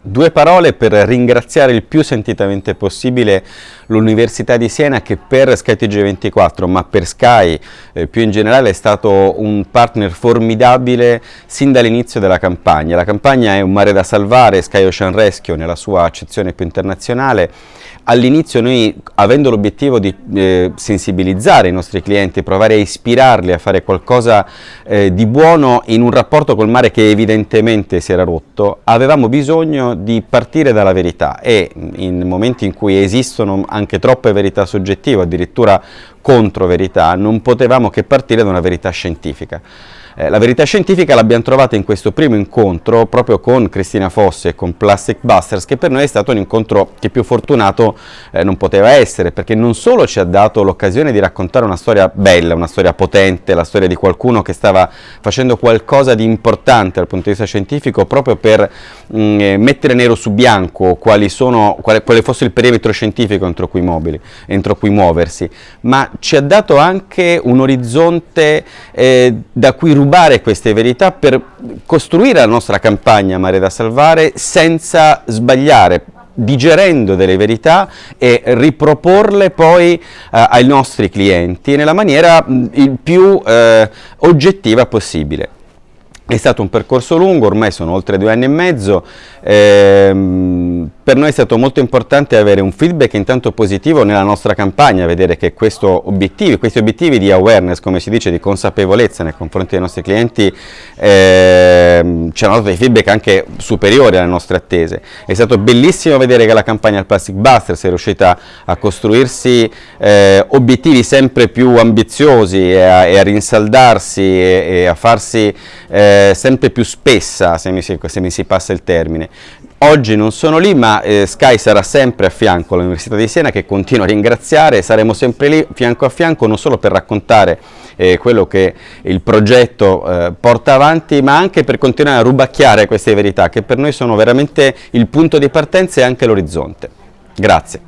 Due parole per ringraziare il più sentitamente possibile l'Università di Siena che per SkyTG24 ma per Sky eh, più in generale è stato un partner formidabile sin dall'inizio della campagna. La campagna è un mare da salvare, Sky Ocean Rescue nella sua accezione più internazionale. All'inizio noi avendo l'obiettivo di eh, sensibilizzare i nostri clienti, provare a ispirarli a fare qualcosa eh, di buono in un rapporto col mare che evidentemente si era rotto, avevamo bisogno di partire dalla verità e in momenti in cui esistono anche troppe verità soggettive, addirittura contro verità, non potevamo che partire da una verità scientifica. Eh, la verità scientifica l'abbiamo trovata in questo primo incontro proprio con Cristina Fosse e con Plastic Busters che per noi è stato un incontro che più fortunato eh, non poteva essere perché non solo ci ha dato l'occasione di raccontare una storia bella, una storia potente, la storia di qualcuno che stava facendo qualcosa di importante dal punto di vista scientifico proprio per mh, mm, eh, mettere nero su bianco quali sono, quale, quale, fosse il perimetro scientifico entro cui, mobili, entro cui muoversi, ma ci ha dato anche un orizzonte eh, da cui rubare queste verità per costruire la nostra campagna Mare da Salvare senza sbagliare, digerendo delle verità e riproporle poi eh, ai nostri clienti nella maniera mh, il più eh, oggettiva possibile. È stato un percorso lungo, ormai sono oltre due anni e mezzo, ehm, per noi è stato molto importante avere un feedback intanto positivo nella nostra campagna, vedere che obiettivi, questi obiettivi di awareness, come si dice, di consapevolezza nei confronti dei nostri clienti, ehm, ci hanno dato dei feedback anche superiori alle nostre attese. È stato bellissimo vedere che la campagna al Plastic Busters è riuscita a costruirsi eh, obiettivi sempre più ambiziosi e a, e a rinsaldarsi e, e, a farsi eh, sempre più spessa, se mi, si, se mi si passa il termine. Oggi non sono lì, ma eh, Sky sarà sempre a fianco all'Università di Siena che continuo a ringraziare, saremo sempre lì fianco a fianco non solo per raccontare eh, quello che il progetto eh, porta avanti, ma anche per continuare a rubacchiare queste verità che per noi sono veramente il punto di partenza e anche l'orizzonte. Grazie.